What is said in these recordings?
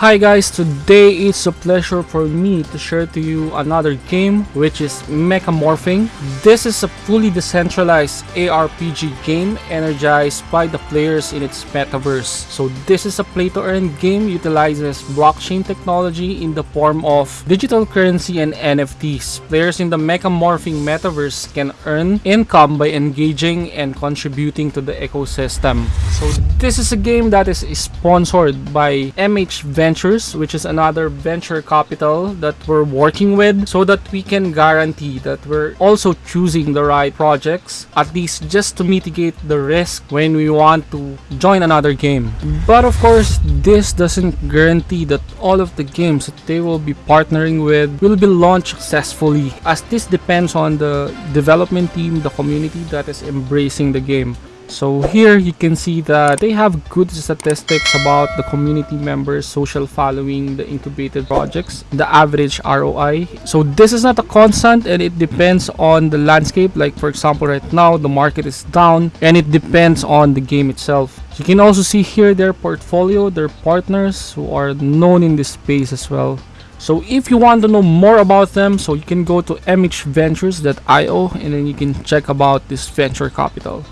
Hi guys, today it's a pleasure for me to share to you another game which is Mechamorphing. This is a fully decentralized ARPG game energized by the players in its metaverse. So this is a play to earn game utilizes blockchain technology in the form of digital currency and NFTs. Players in the Mechamorphing metaverse can earn income by engaging and contributing to the ecosystem. So this is a game that is sponsored by MH Ventures, which is another venture capital that we're working with so that we can guarantee that we're also choosing the right projects, at least just to mitigate the risk when we want to join another game. But of course, this doesn't guarantee that all of the games that they will be partnering with will be launched successfully as this depends on the development team, the community that is embracing the game. So here you can see that they have good statistics about the community members, social following, the incubated projects, the average ROI. So this is not a constant and it depends on the landscape. Like for example, right now the market is down and it depends on the game itself. You can also see here their portfolio, their partners who are known in this space as well. So if you want to know more about them, so you can go to mhventures.io and then you can check about this venture capital.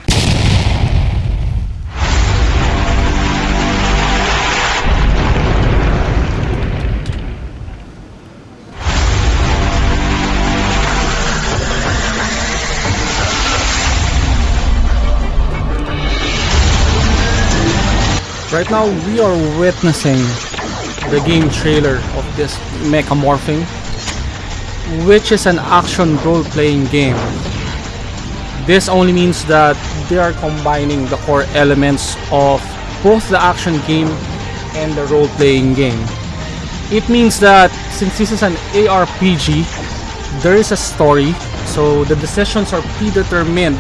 Right now, we are witnessing the game trailer of this Mechamorphing, which is an action role-playing game. This only means that they are combining the core elements of both the action game and the role-playing game. It means that since this is an ARPG, there is a story, so the decisions are predetermined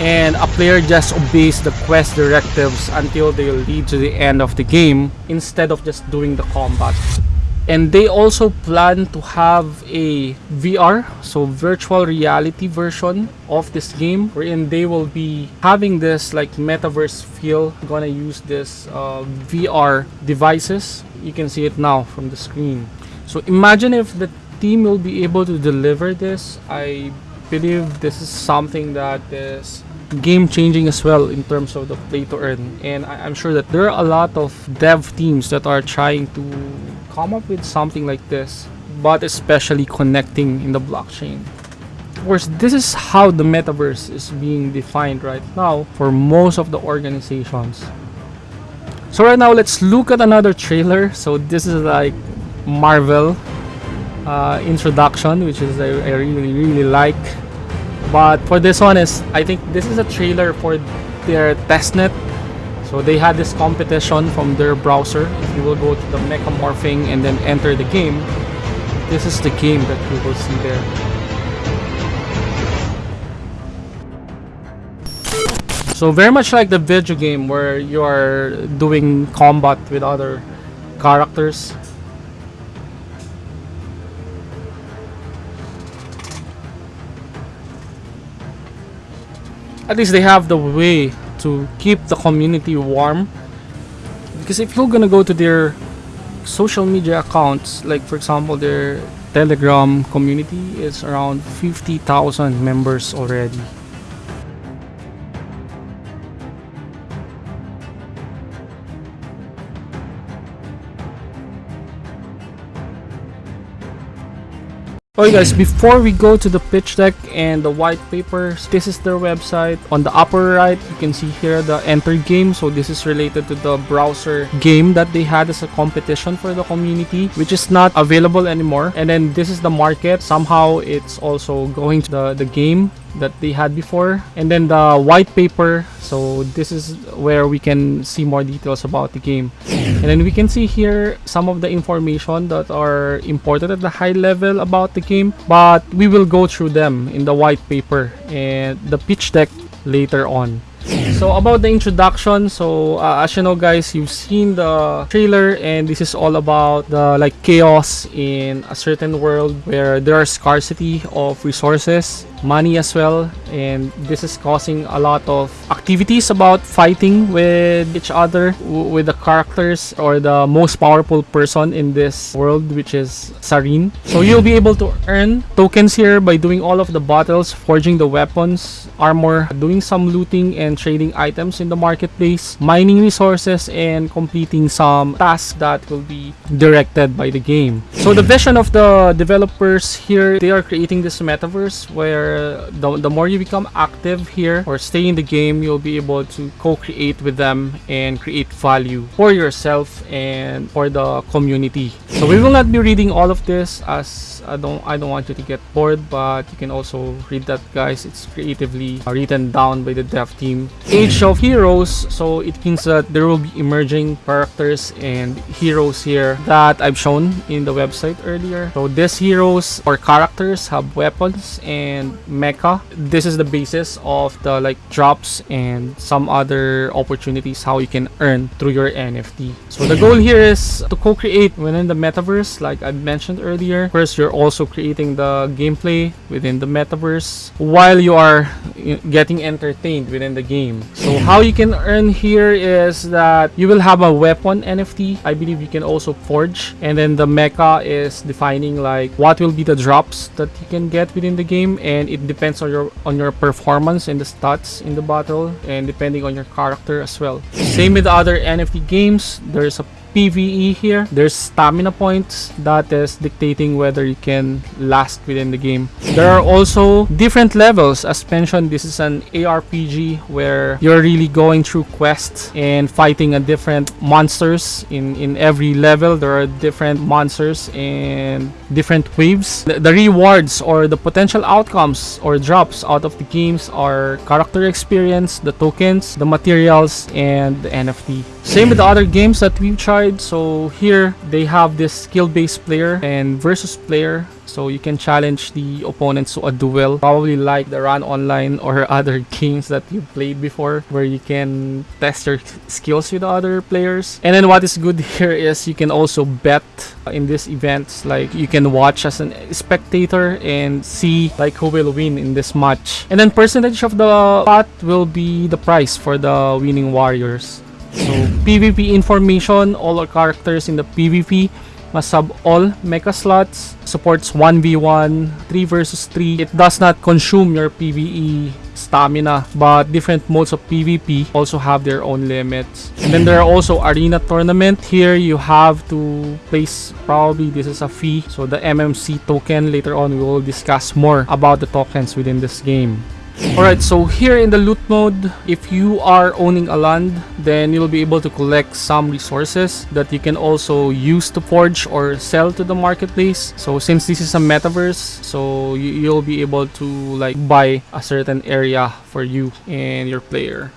and a player just obeys the quest directives until they lead to the end of the game instead of just doing the combat. And they also plan to have a VR so virtual reality version of this game wherein they will be having this like metaverse feel gonna use this uh, VR devices. You can see it now from the screen. So imagine if the team will be able to deliver this. I believe this is something that is game changing as well in terms of the play to earn. And I am sure that there are a lot of dev teams that are trying to come up with something like this but especially connecting in the blockchain. Of course this is how the metaverse is being defined right now for most of the organizations. So right now let's look at another trailer. So this is like marvel uh, introduction which is I, I really really like but for this one is I think this is a trailer for their testnet. So they had this competition from their browser. If you will go to the mechamorphing and then enter the game this is the game that you will see there. So very much like the video game where you are doing combat with other characters at least they have the way to keep the community warm. Because if you're gonna go to their social media accounts like for example their telegram community is around 50,000 members already Okay guys, before we go to the pitch deck and the white papers, this is their website. On the upper right, you can see here the enter game. So this is related to the browser game that they had as a competition for the community, which is not available anymore. And then this is the market. Somehow it's also going to the, the game that they had before. And then the white paper so this is where we can see more details about the game. And then we can see here some of the information that are important at the high level about the game but we will go through them in the white paper and the pitch deck later on. So about the introduction so uh, as you know guys you've seen the trailer and this is all about the like chaos in a certain world where there are scarcity of resources money as well and this is causing a lot of activities about fighting with each other with the characters or the most powerful person in this world which is Sarin. So you'll be able to earn tokens here by doing all of the battles forging the weapons armor doing some looting and trading items in the marketplace mining resources and completing some tasks that will be directed by the game. So the vision of the developers here they are creating this metaverse where the, the more you become active here or stay in the game you'll be able to co-create with them and create value for yourself and for the community. So we will not be reading all of this as I don't I don't want you to get bored but you can also read that guys. It's creatively written down by the dev team. Age of heroes so it means that there will be emerging characters and heroes here that I've shown in the website earlier. So these heroes or characters have weapons and mecha this is the basis of the like drops and some other opportunities how you can earn through your NFT so the goal here is to co-create within the metaverse like I mentioned earlier first you're also creating the gameplay within the metaverse while you are getting entertained within the game. So how you can earn here is that you will have a weapon NFT. I believe you can also forge and then the mecha is defining like what will be the drops that you can get within the game and it depends on your on your performance and the stats in the battle and depending on your character as well. Same with other NFT games. There's a PvE here. There's stamina points that is dictating whether you can last within the game. There are also different levels. As mentioned, this is an ARPG where you're really going through quests and fighting a different monsters in in every level. There are different monsters and different waves. The, the rewards or the potential outcomes or drops out of the games are character experience, the tokens, the materials, and the NFT. Same with the other games that we've tried. So here they have this skill-based player and versus player. So you can challenge the opponents to a duel, probably like the RAN Online or other games that you played before, where you can test your skills with other players. And then what is good here is you can also bet in these events. Like you can watch as a spectator and see like who will win in this match. And then percentage of the pot will be the prize for the winning warriors. So PvP information, all our characters in the PvP must have all mecha slots, supports 1v1, 3 versus 3. It does not consume your PvE stamina, but different modes of PvP also have their own limits. And then there are also arena tournament. Here you have to place probably this is a fee. So the MMC token later on we will discuss more about the tokens within this game. Alright, so here in the loot mode, if you are owning a land, then you'll be able to collect some resources that you can also use to forge or sell to the marketplace. So since this is a metaverse, so you, you'll be able to like buy a certain area for you and your player.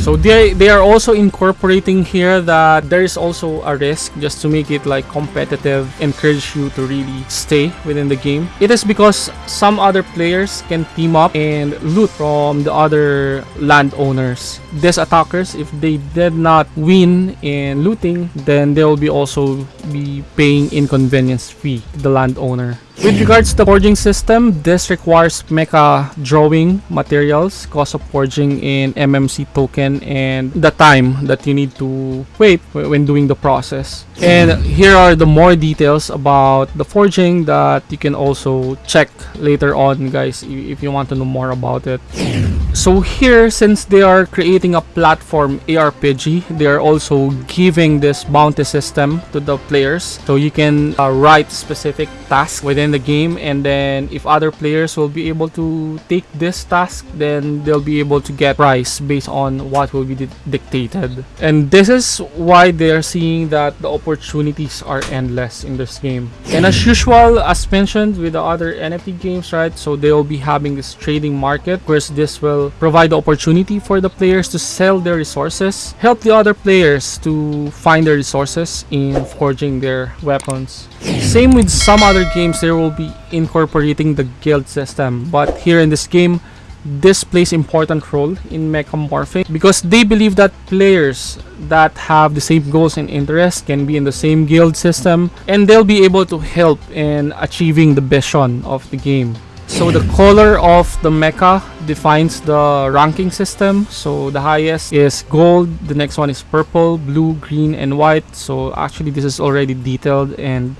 So they they are also incorporating here that there is also a risk just to make it like competitive, encourage you to really stay within the game. It is because some other players can team up and loot from the other landowners. These attackers, if they did not win in looting, then they will be also be paying inconvenience fee to the landowner. With hmm. regards to the forging system, this requires mecha drawing materials, cost of forging in MMC token, and the time that you need to wait when doing the process. Hmm. And here are the more details about the forging that you can also check later on, guys, if you want to know more about it. Hmm. So here, since they are creating a platform ARPG, they are also giving this bounty system to the players. So you can uh, write specific tasks within the game, and then if other players will be able to take this task, then they'll be able to get price based on what will be di- dictated. And this is why they are seeing that the opportunities are endless in this game. And as usual, as mentioned with the other NFT games, right? So they will be having this trading market. Of course, this will provide the opportunity for the players to sell their resources, help the other players to find their resources in forging their weapons. Same with some other games, they will be incorporating the guild system. But here in this game, this plays important role in mechamorphing because they believe that players that have the same goals and interests can be in the same guild system and they'll be able to help in achieving the vision of the game. So the color of the mecha defines the ranking system. So the highest is gold, the next one is purple, blue, green, and white. So actually this is already detailed and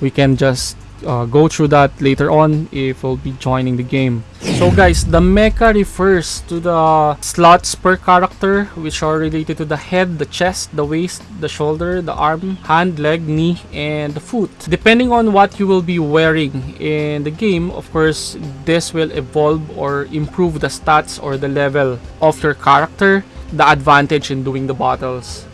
we can just uh, go through that later on if we'll be joining the game. So guys, the mecha refers to the slots per character which are related to the head, the chest, the waist, the shoulder, the arm, hand, leg, knee, and the foot. Depending on what you will be wearing in the game, of course, this will evolve or improve the stats or the level of your character, the advantage in doing the battles.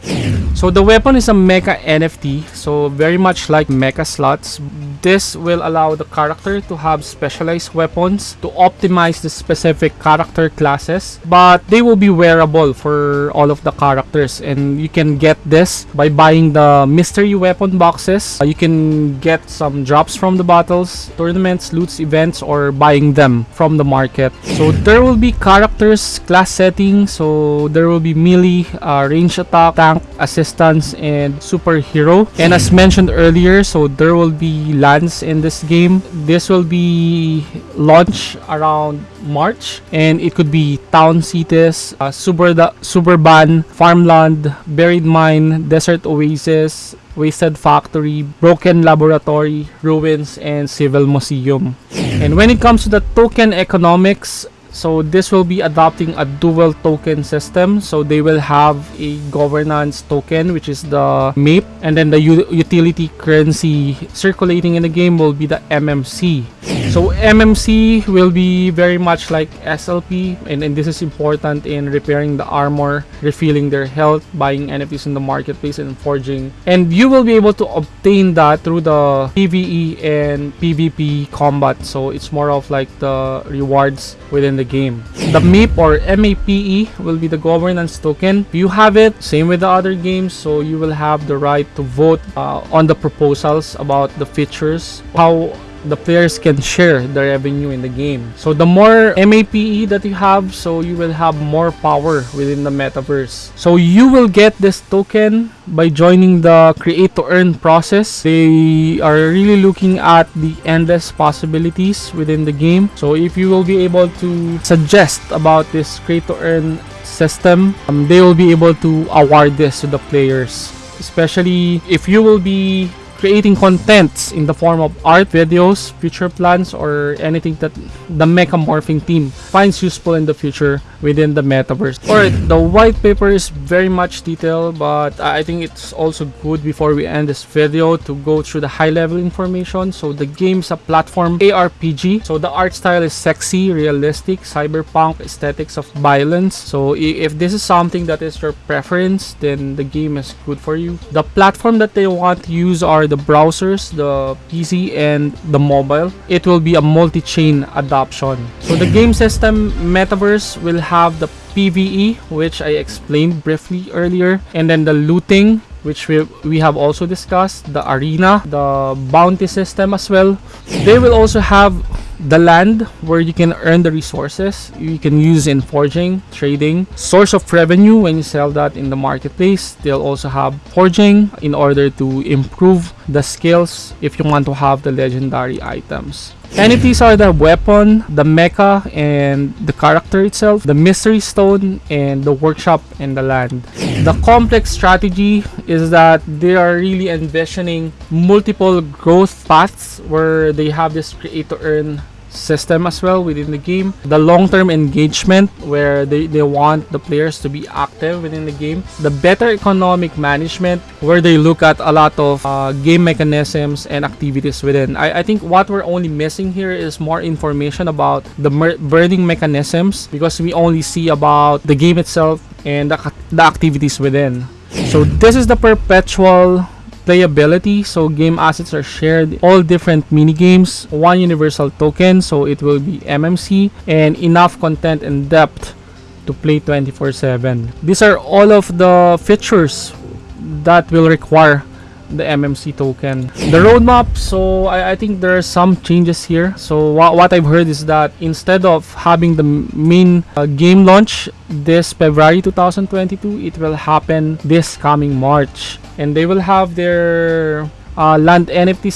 So the weapon is a mecha NFT, so very much like mecha slots. This will allow the character to have specialized weapons to optimize the specific character classes, but they will be wearable for all of the characters and you can get this by buying the mystery weapon boxes. Uh, you can get some drops from the battles, tournaments, loots, events, or buying them from the market. So there will be characters, class settings, so there will be melee, uh, range attack, tank, assistance, and superhero. And as mentioned earlier, so there will be lands in this game. This will be launched around March and it could be town cities, uh, suburda- suburban, farmland, buried mine, desert oasis, wasted factory, broken laboratory, ruins, and civil museum. And when it comes to the token economics, so this will be adopting a dual token system. So they will have a governance token, which is the MAPE, and then the utility currency circulating in the game will be the MMC. So MMC will be very much like SLP, and, and this is important in repairing the armor, refilling their health, buying NFTs in the marketplace, and forging. And you will be able to obtain that through the PVE and PvP combat. So it's more of like the rewards within the game. The MAPE or MAPE will be the governance token. You have it, same with the other games, so you will have the right to vote uh, on the proposals about the features, how the players can share the revenue in the game. So the more MAPE that you have, so you will have more power within the metaverse. So you will get this token by joining the create to earn process. They are really looking at the endless possibilities within the game. So if you will be able to suggest about this create to earn system, um, they will be able to award this to the players. Especially if you will be creating contents in the form of art, videos, future plans, or anything that the mecha morphing team finds useful in the future within the metaverse. Alright, the white paper is very much detailed, but I think it's also good before we end this video to go through the high level information. So the game's a platform ARPG. So the art style is sexy, realistic, cyberpunk aesthetics of violence. So if this is something that is your preference, then the game is good for you. The platform that they want to use are the browsers, the PC, and the mobile. It will be a multi-chain adoption. So the game system metaverse will have the PvE, which I explained briefly earlier, and then the looting, which we, we have also discussed, the arena, the bounty system as well. They will also have the land where you can earn the resources you can use in forging, trading, source of revenue when you sell that in the marketplace. They'll also have forging in order to improve the skills if you want to have the legendary items. NFTs are the weapon, the mecha, and the character itself, the mystery stone, and the workshop and the land. The complex strategy is that they are really envisioning multiple growth paths where they have this create to earn system as well within the game. The long-term engagement where they, they want the players to be active within the game. The better economic management where they look at a lot of uh, game mechanisms and activities within. I, I think what we're only missing here is more information about the burning mechanisms because we only see about the game itself and the, the activities within. So this is the perpetual playability so game assets are shared all different mini games one universal token so it will be mmc and enough content and depth to play 24 7 these are all of the features that will require the MMC token. The roadmap, so I, I think there are some changes here. So wha what I've heard is that instead of having the main uh, game launch this February 2022, it will happen this coming March. And they will have their uh, land NFT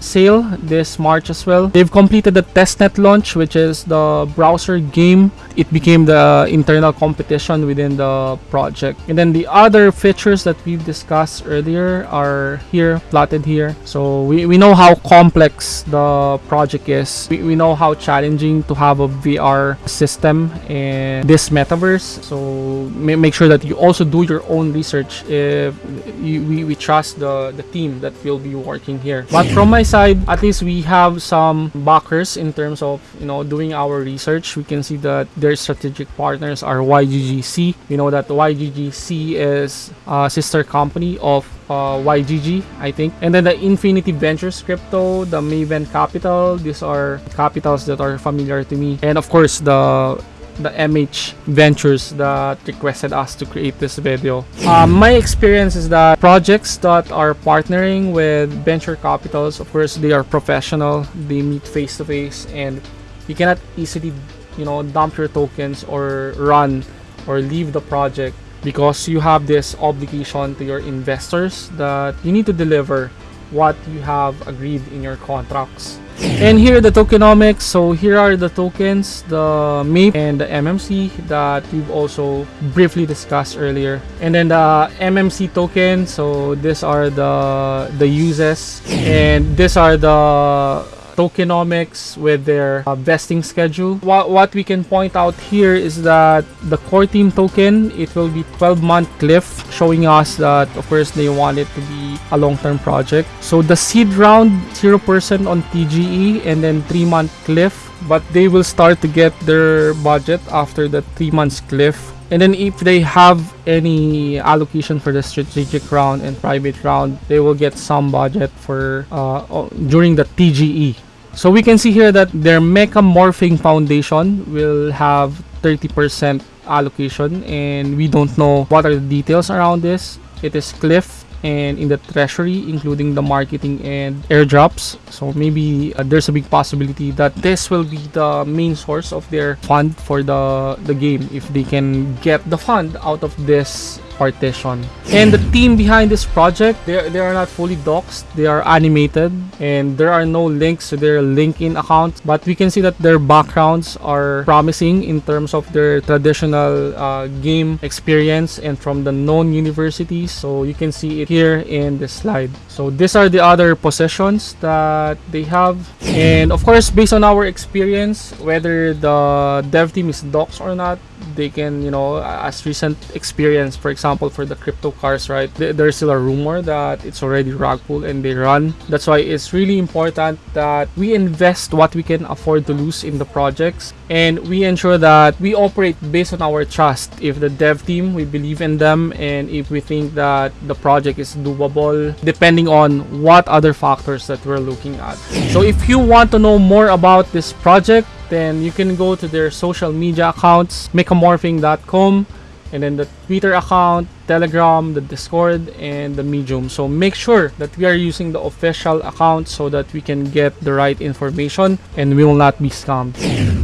sale this March as well. They've completed the testnet launch, which is the browser game. It became the internal competition within the project. And then the other features that we've discussed earlier are here, plotted here. So we, we know how complex the project is. We, we know how challenging to have a VR system in this metaverse. So ma- make sure that you also do your own research if you, we, we trust the, the team that will be working here. But from my side, at least we have some backers in terms of you know doing our research. We can see that their strategic partners are YGG SEA. We know that YGG SEA is a sister company of uh, YGG, I think. And then the Infinity Ventures Crypto, the Maven Capital, these are capitals that are familiar to me. And of course, the the MH Ventures that requested us to create this video. Um, my experience is that projects that are partnering with venture capitals, of course, they are professional. They meet face to face, and you cannot easily, you know, dump your tokens or run or leave the project because you have this obligation to your investors that you need to deliver what you have agreed in your contracts. And here the tokenomics. So here are the tokens, the MAPE and the MMC that we've also briefly discussed earlier. And then the MMC token. So these are the the uses, and these are the tokenomics with their uh, vesting schedule. What, what we can point out here is that the core team token, it will be 12 month cliff, showing us that of course they want it to be a long-term project. So the seed round, 0% on TGE and then 3 month cliff, but they will start to get their budget after the 3 months cliff and then if they have any allocation for the strategic round and private round they will get some budget for uh, during the tge so we can see here that their mecha morphing foundation will have 30% allocation and we don't know what are the details around this. It is cliff and in the treasury including the marketing and airdrops. So maybe uh, there's a big possibility that this will be the main source of their fund for the the game if they can get the fund out of this partition. And the team behind this project, they, they are not fully doxed. They are animated and there are no links to their LinkedIn accounts. But we can see that their backgrounds are promising in terms of their traditional uh, game experience and from the known universities. So you can see it here in the slide. So these are the other possessions that they have. And of course, based on our experience, whether the dev team is doxed or not, they can you know as recent experience for example for the crypto cars right? Th there's still a rumor that it's already rug pull and they run. That's why it's really important that we invest what we can afford to lose in the projects. And we ensure that we operate based on our trust. If the dev team we believe in them and if we think that the project is doable depending on what other factors that we're looking at. So if you want to know more about this project then you can go to their social media accounts mechamorphing.com and then the Twitter account, Telegram, the Discord, and the Medium. So make sure that we are using the official account so that we can get the right information and we will not be scammed.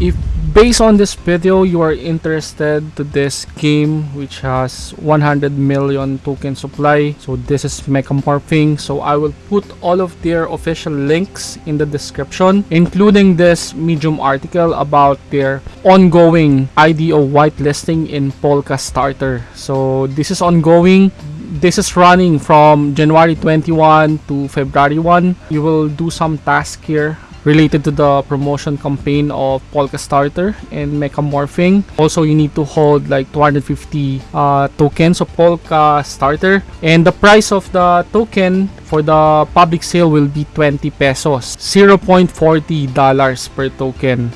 If based on this video you are interested to this game which has 100 million token supply. So this is mechamorphing so i will put all of their official links in the description including this medium article about their ongoing ido whitelisting in Polkastarter. So this is ongoing. This is running from January 21 to February 1. You will do some task here related to the promotion campaign of Polka Starter and Mecha Morphing. Also, you need to hold like 250 uh, tokens of Polka Starter. And the price of the token for the public sale will be 20 pesos. $0.40 per token.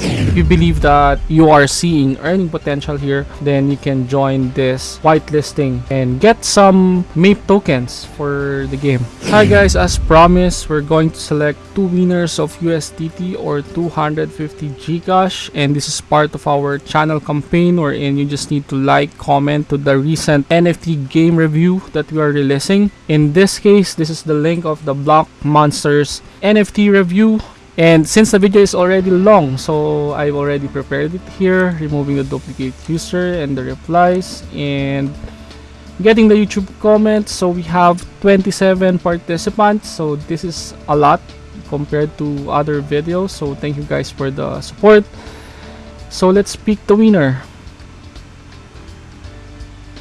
If you believe that you are seeing earning potential here, then you can join this whitelisting and get some MAPE tokens for the game. Hi guys, as promised, we're going to select two winners of USDT or 250 Gcash and this is part of our channel campaign wherein you just need to like, comment to the recent NFT game review that we are releasing. In this case, this is the link of the Block Monsters NFT review and since the video is already long so I've already prepared it here removing the duplicate user and the replies and getting the YouTube comments so we have 27 participants so this is a lot compared to other videos. So thank you guys for the support. So let's pick the winner.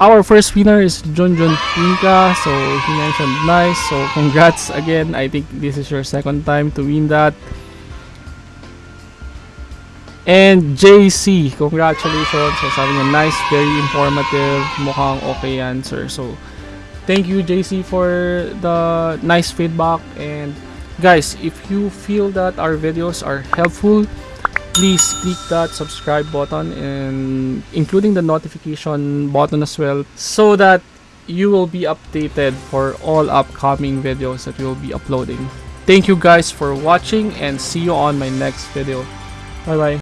Our first winner is Junjun Pinka. So he mentioned nice. So congrats again. I think this is your second time to win that. And JC, congratulations. So sabi niya, nice, very informative. Mukhang okay answer. So, thank you JC for the nice feedback. And guys, if you feel that our videos are helpful, please click that subscribe button and including the notification button as well so that you will be updated for all upcoming videos that we will be uploading. Thank you guys for watching and see you on my next video. Bye bye.